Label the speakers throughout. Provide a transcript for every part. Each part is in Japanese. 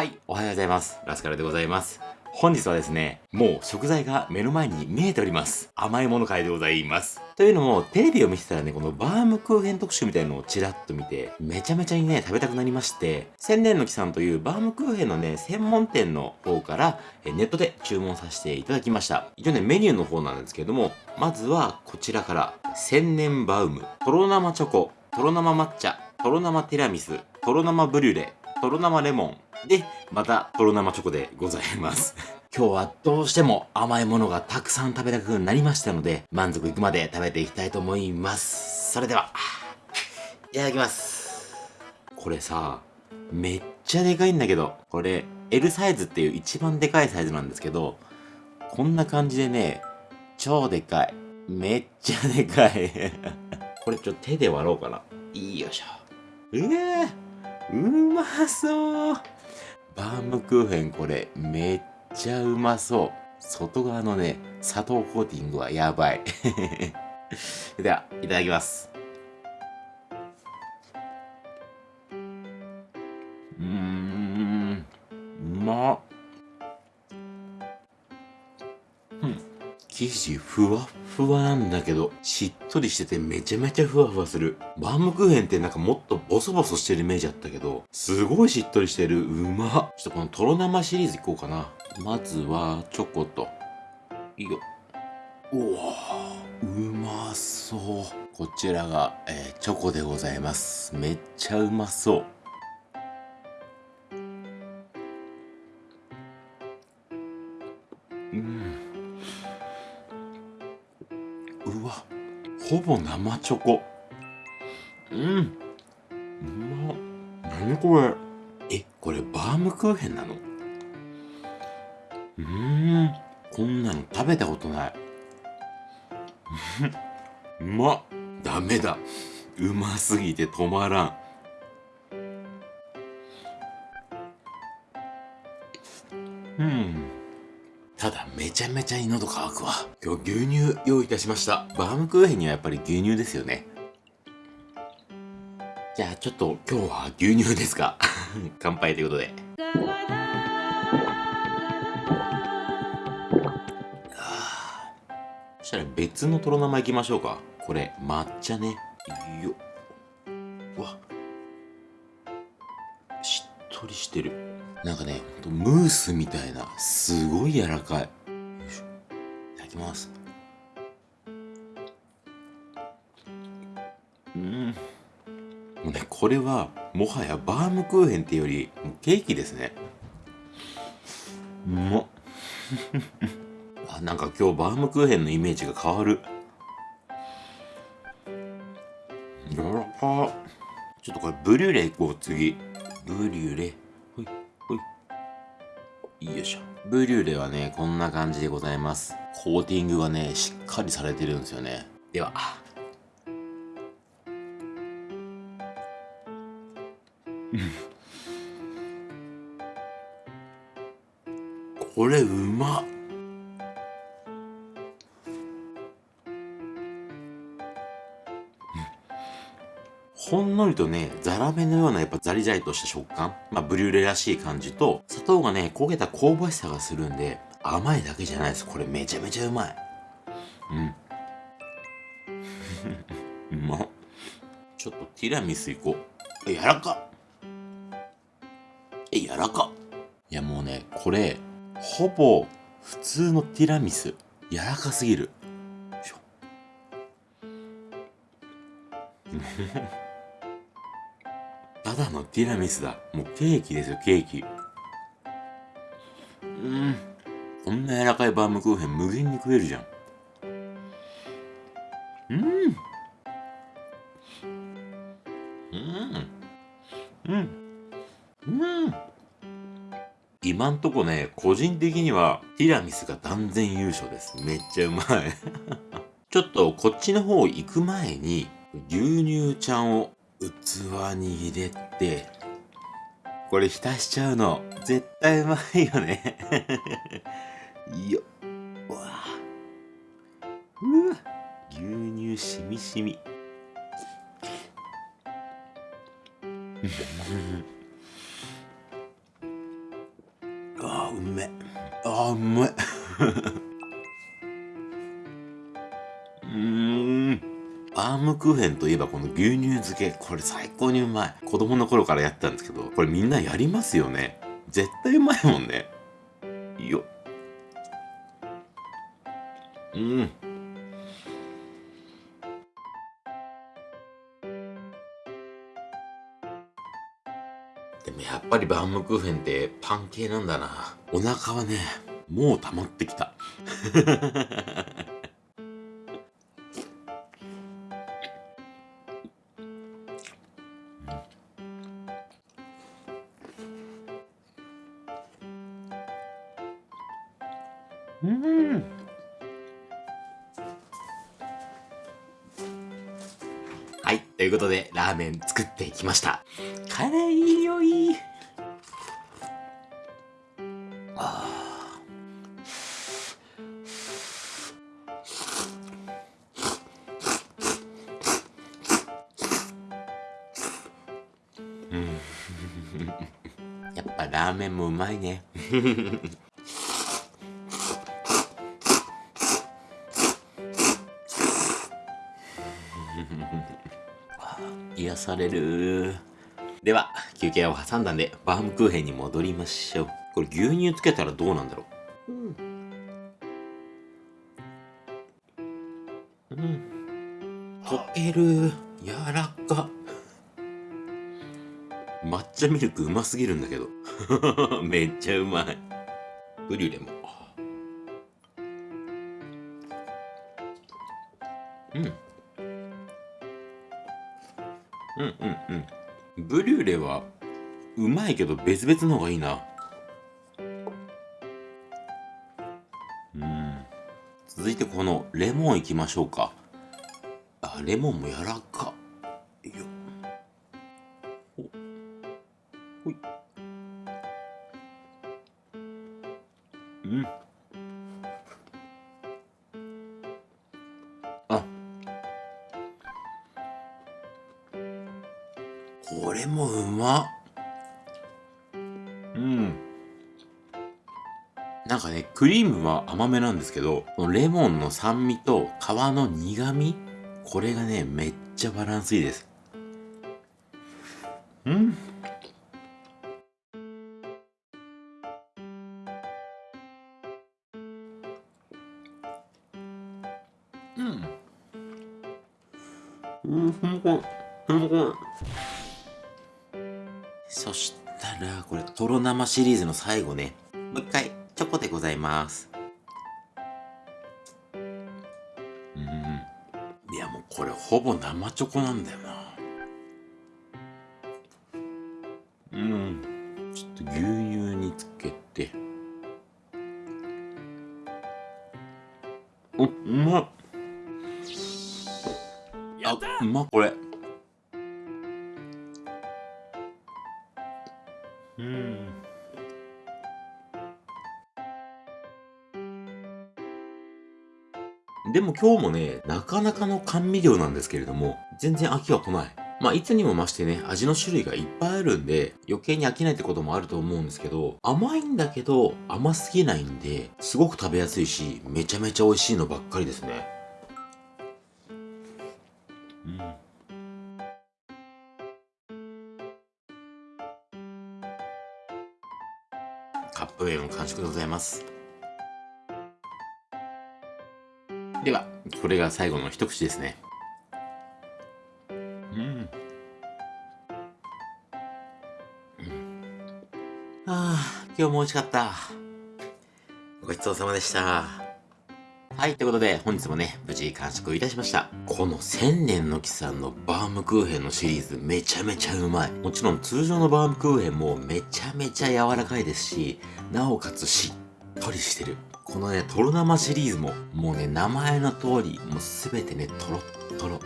Speaker 1: はい、おはようございます。ラスカルでございます。本日はですね、もう食材が目の前に見えております。甘いもの会でございます。というのも、テレビを見てたらね、このバームクーヘン特集みたいのをちらっと見て、めちゃめちゃにね、食べたくなりまして、千年の木さんというバームクーヘンのね、専門店の方から、ネットで注文させていただきました。一応ね、メニューの方なんですけれども、まずはこちらから、千年バウム、とろ生チョコ、とろ生抹茶、とろ生ティラミス、とろ生ブリュレ、とろ生レモン、で、また、とろ生チョコでございます。今日はどうしても甘いものがたくさん食べたくなりましたので、満足いくまで食べていきたいと思います。それでは、いただきます。これさ、めっちゃでかいんだけど、これ L サイズっていう一番でかいサイズなんですけど、こんな感じでね、超でかい。めっちゃでかい。これちょっと手で割ろうかな。よいしょ。ええー、うまそう。バームクーヘンこれめっちゃうまそう。外側のね砂糖コーティングはやばい。ではいただきます。うん。生地ふわふわなんだけど、しっとりしててめちゃめちゃふわふわする。バームクーヘンってなんかもっとボソボソしてるイメージあったけど、すごいしっとりしてる。うま。ちょっとこのとろ生シリーズいこうかな。まずは、チョコと。いいよ。うわうまそう。こちらが、えー、チョコでございます。めっちゃうまそう。うわほぼ生チョコ。うん。うまっ。何これ。えこれバームクーヘンなの？うん。こんなの食べたことない。うまっ。ダメだ。うますぎて止まらん。うん。ただめちゃめちゃに喉乾くわ。今日牛乳用意いたしました。バームクーヘンにはやっぱり牛乳ですよね。じゃあちょっと今日は牛乳ですか？乾杯ということで。そしたら別のとろ生いきましょうか。これ抹茶ね。よっ。わしっとりしてる。なんかね、ムースみたいな、すごい柔らかい。い。いただきます。うん。もうね、これは、もはやバームクーヘンっていうより、もうケーキですね。うまっ。あ、なんか今日バームクーヘンのイメージが変わる。柔らかちょっとこれブリュレいこう、次。ブリュレ。よいしょ。ブリュレはね、こんな感じでございます。コーティングがね、しっかりされてるんですよね。では。これうまっほんのりとね、ザラメのようなやっぱザリザリとした食感。まあ、ブリュレらしい感じと、砂糖がね、焦げた香ばしさがするんで、甘いだけじゃないです。これめちゃめちゃうまい。うん。うまっ。ちょっとティラミスいこう。え、柔らかえ、柔らかいやもうね、これ、ほぼ普通のティラミス。柔らかすぎる。よいしょ。ただのティラミスだ。もうケーキですよ、ケーキ。うん。こんな柔らかいバームクーヘン無限に食えるじゃん。うん。うん。うん。うん。今んとこね、個人的にはティラミスが断然優勝です。めっちゃうまい ちょっとこっちの方行く前に牛乳ちゃんを器に入れて、これ浸しちゃうの、絶対うまいよね。よっ。わうわ。牛乳しみしみ。ああうめ。ああうめ。バームクーヘンといえばこの牛乳漬け。これ最高にうまい。子供の頃からやってたんですけどこれみんなやりますよね。絶対うまいもんね。ようん。でもやっぱりバームクーヘンってパン系なんだな。お腹はねもう溜まってきた。うん。はいということでラーメン作ってきました。辛いよい。あー。うん。やっぱラーメンもうまいね 癒される。では休憩を挟んだんでバームクーヘンに戻りましょう。これ牛乳つけたらどうなんだろう？うん、うん、溶ける。柔らか。抹茶ミルクうますぎるんだけど。めっちゃうまい。ブリュレも。うん。うんうんうん。ブリュレはうまいけど別々の方がいいな。うん。続いてこのレモンいきましょうか。あレモンも柔らか。うん。なんかねクリームは甘めなんですけどこのレモンの酸味と皮の苦味これがねめっちゃバランスいいです。うん。うん。うん。ふんこんふんこんそしたらこれとろ生シリーズの最後ね。もう一回チョコでございます。うん。いやもうこれほぼ生チョコなんだよな。うんでも今日もね、なかなかの甘味料なんですけれども、全然飽きは来ない。まあ、いつにも増してね、味の種類がいっぱいあるんで、余計に飽きないってこともあると思うんですけど、甘いんだけど、甘すぎないんで、すごく食べやすいし、めちゃめちゃ美味しいのばっかりですね。ます。では、これが最後の一口ですね。うん。ああ、今日も美味しかった。ごちそうさまでした。はい、ということで、本日もね、無事完食いたしました。この千年の木さんのバームクーヘンのシリーズ、めちゃめちゃうまい。もちろん通常のバームクーヘンもめちゃめちゃ柔らかいですし、なおかつしっとりしてる。このね、とろ生シリーズも、もうね、名前の通り、もうすべてね、とろっとろ。と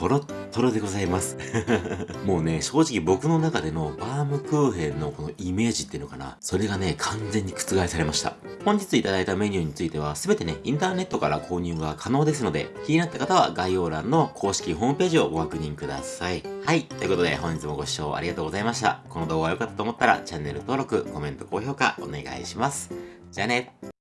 Speaker 1: トロットロでございます。もうね、正直僕の中でのバームクーヘンのこのイメージっていうのかな。それがね、完全に覆されました。本日いただいたメニューについては、すべてね、インターネットから購入が可能ですので、気になった方は概要欄の公式ホームページをご確認ください。はい。ということで、本日もご視聴ありがとうございました。この動画が良かったと思ったら、チャンネル登録、コメント、高評価お願いします。じゃあね。